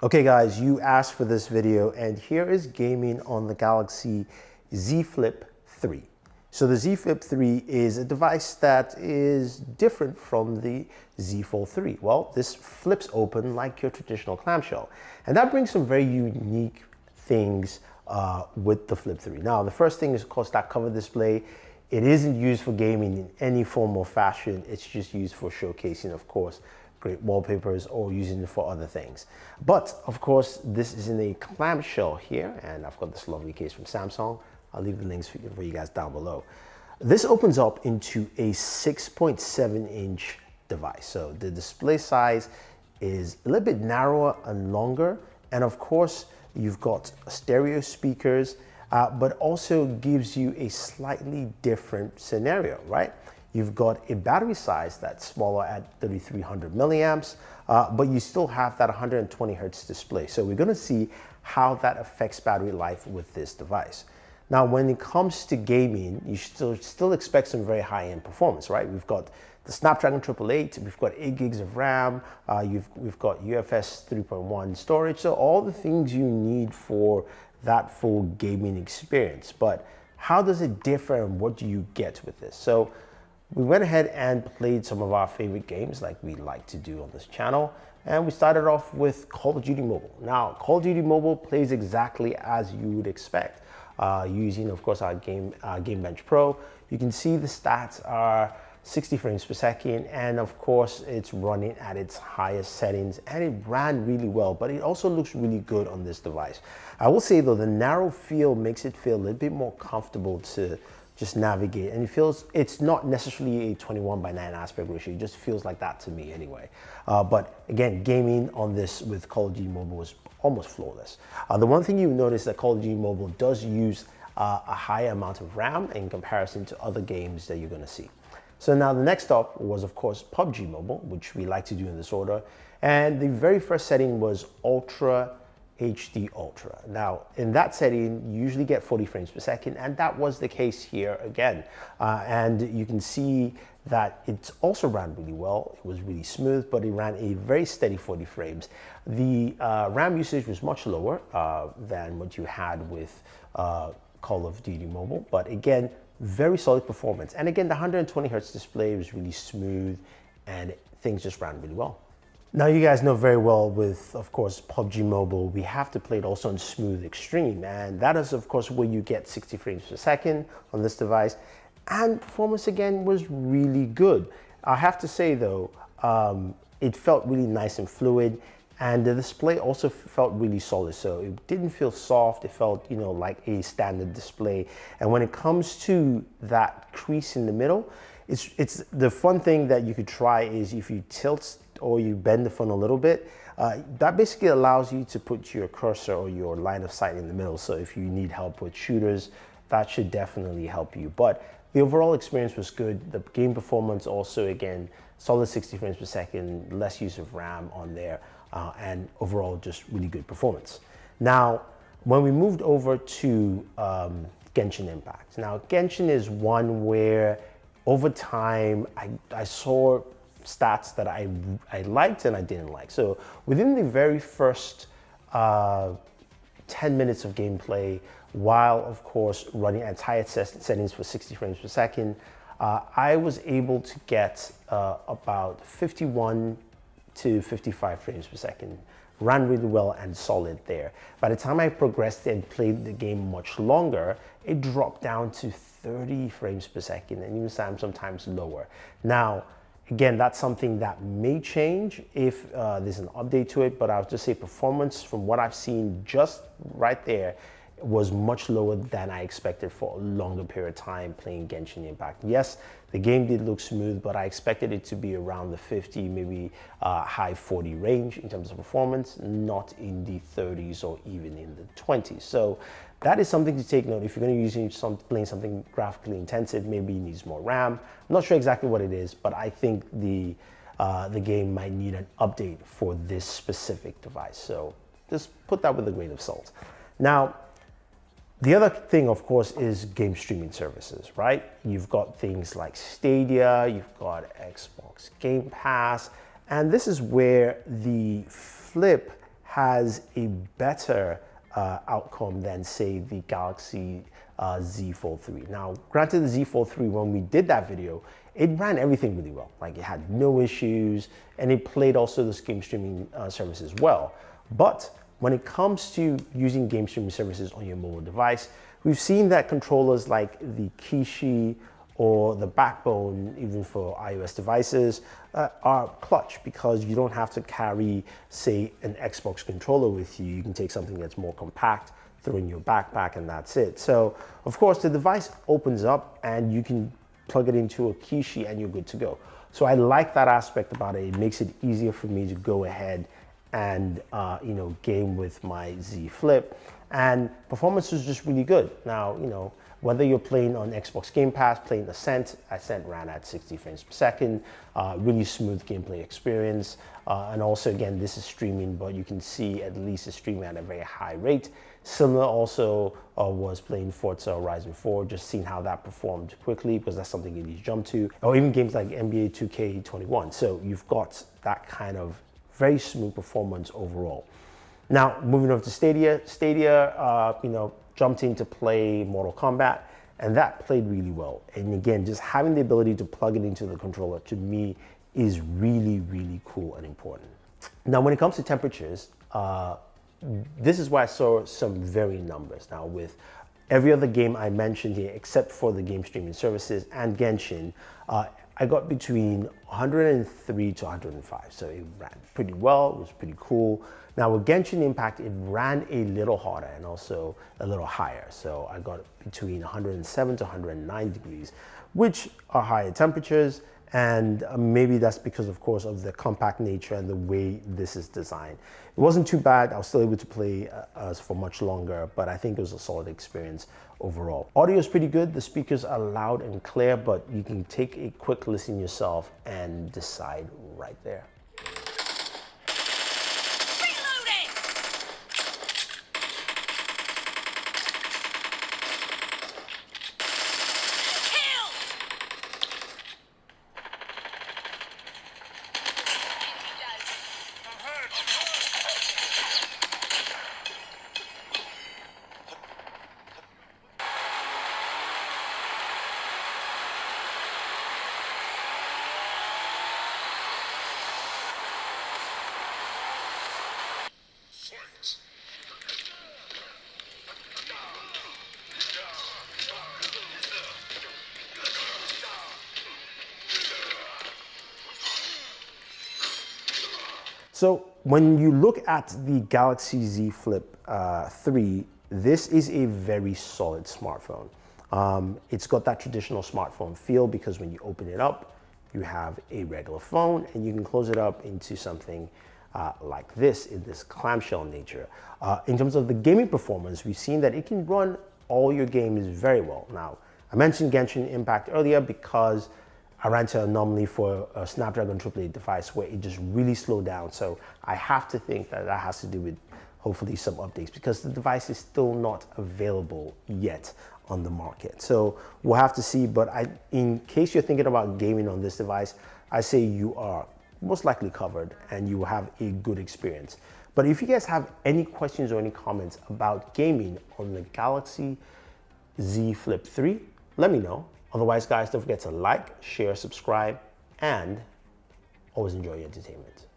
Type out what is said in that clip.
Okay guys, you asked for this video and here is gaming on the Galaxy Z Flip 3. So the Z Flip 3 is a device that is different from the Z Fold 3. Well, this flips open like your traditional clamshell. And that brings some very unique things uh, with the Flip 3. Now, the first thing is of course that cover display. It isn't used for gaming in any form or fashion. It's just used for showcasing, of course, great wallpapers or using it for other things. But of course, this is in a clamshell here, and I've got this lovely case from Samsung. I'll leave the links for you guys down below. This opens up into a 6.7 inch device. So the display size is a little bit narrower and longer. And of course, you've got stereo speakers, uh, but also gives you a slightly different scenario, right? You've got a battery size that's smaller at 3300 milliamps, uh, but you still have that 120 hertz display. So we're gonna see how that affects battery life with this device. Now, when it comes to gaming, you still, still expect some very high-end performance, right? We've got the Snapdragon 888, we've got 8 gigs of RAM, uh, we've got UFS 3.1 storage, so all the things you need for that full gaming experience. But how does it differ and what do you get with this? So we went ahead and played some of our favorite games like we like to do on this channel. And we started off with Call of Duty Mobile. Now, Call of Duty Mobile plays exactly as you would expect. Uh, using, of course, our Game, uh, GameBench Pro. You can see the stats are 60 frames per second and of course it's running at its highest settings and it ran really well but it also looks really good on this device. I will say though the narrow feel makes it feel a little bit more comfortable to just navigate. And it feels, it's not necessarily a 21 by 9 aspect ratio. It just feels like that to me anyway. Uh, but again, gaming on this with Call of Duty Mobile was almost flawless. Uh, the one thing you notice that Call of Duty Mobile does use uh, a higher amount of RAM in comparison to other games that you're gonna see. So now the next stop was of course PUBG Mobile, which we like to do in this order. And the very first setting was Ultra HD Ultra. Now, in that setting, you usually get 40 frames per second, and that was the case here again. Uh, and you can see that it also ran really well. It was really smooth, but it ran a very steady 40 frames. The uh, RAM usage was much lower uh, than what you had with uh, Call of Duty Mobile, but again, very solid performance. And again, the 120 hertz display was really smooth and things just ran really well. Now you guys know very well with, of course, PUBG Mobile, we have to play it also on Smooth Extreme. And that is, of course, where you get 60 frames per second on this device. And performance, again, was really good. I have to say, though, um, it felt really nice and fluid. And the display also felt really solid. So it didn't feel soft. It felt, you know, like a standard display. And when it comes to that crease in the middle, it's, it's the fun thing that you could try is if you tilt or you bend the phone a little bit, uh, that basically allows you to put your cursor or your line of sight in the middle. So if you need help with shooters, that should definitely help you. But the overall experience was good. The game performance also, again, solid 60 frames per second, less use of RAM on there, uh, and overall just really good performance. Now, when we moved over to um, Genshin Impact. Now, Genshin is one where over time, I, I saw stats that I, I liked and I didn't like. So within the very first uh, 10 minutes of gameplay, while of course running at highest settings for 60 frames per second, uh, I was able to get uh, about 51 to 55 frames per second. Ran really well and solid there. By the time I progressed and played the game much longer, it dropped down to 30 frames per second and even sometimes lower. Now, Again, that's something that may change if uh, there's an update to it, but I'll just say performance from what I've seen just right there was much lower than I expected for a longer period of time playing Genshin Impact. Yes, the game did look smooth, but I expected it to be around the 50, maybe uh, high 40 range in terms of performance, not in the 30s or even in the 20s. So that is something to take note. If you're going to use some, playing something graphically intensive, maybe it needs more RAM. I'm not sure exactly what it is, but I think the uh, the game might need an update for this specific device. So just put that with a grain of salt. Now, the other thing, of course, is game streaming services, right? You've got things like Stadia, you've got Xbox Game Pass, and this is where the Flip has a better uh, outcome than say the Galaxy uh, Z Fold 3. Now, granted the Z Fold 3, when we did that video, it ran everything really well. Like it had no issues and it played also the game streaming uh, services well. But when it comes to using game streaming services on your mobile device, we've seen that controllers like the Kishi or the backbone, even for iOS devices, uh, are clutch because you don't have to carry, say, an Xbox controller with you. You can take something that's more compact, throw in your backpack, and that's it. So, of course, the device opens up and you can plug it into a Kishi and you're good to go. So I like that aspect about it. It makes it easier for me to go ahead and uh, you know game with my Z Flip and performance was just really good. Now you know whether you're playing on Xbox Game Pass, playing Ascent, Ascent ran at 60 frames per second, uh, really smooth gameplay experience. Uh, and also again, this is streaming, but you can see at least it's streaming at a very high rate. Similar also uh, was playing Forza Horizon 4, just seeing how that performed quickly because that's something you need to jump to. Or even games like NBA 2K21. So you've got that kind of very smooth performance overall. Now, moving over to Stadia, Stadia, uh, you know, jumped in to play Mortal Kombat, and that played really well. And again, just having the ability to plug it into the controller to me is really, really cool and important. Now, when it comes to temperatures, uh, this is why I saw some varying numbers. Now, with every other game I mentioned here, except for the game streaming services and Genshin, uh, I got between 103 to 105. So it ran pretty well, it was pretty cool. Now with Genshin Impact, it ran a little harder and also a little higher. So I got between 107 to 109 degrees, which are higher temperatures. And uh, maybe that's because, of course, of the compact nature and the way this is designed. It wasn't too bad. I was still able to play uh, for much longer, but I think it was a solid experience overall. Audio is pretty good. The speakers are loud and clear, but you can take a quick listen yourself and decide right there. So when you look at the Galaxy Z Flip uh, 3, this is a very solid smartphone. Um, it's got that traditional smartphone feel because when you open it up, you have a regular phone and you can close it up into something uh, like this in this clamshell nature. Uh, in terms of the gaming performance, we've seen that it can run all your games very well. Now, I mentioned Genshin Impact earlier because I ran an anomaly for a Snapdragon 888 device where it just really slowed down. So I have to think that that has to do with hopefully some updates because the device is still not available yet on the market. So we'll have to see, but I, in case you're thinking about gaming on this device, I say you are most likely covered and you will have a good experience. But if you guys have any questions or any comments about gaming on the Galaxy Z Flip 3, let me know. Otherwise, guys, don't forget to like, share, subscribe, and always enjoy your entertainment.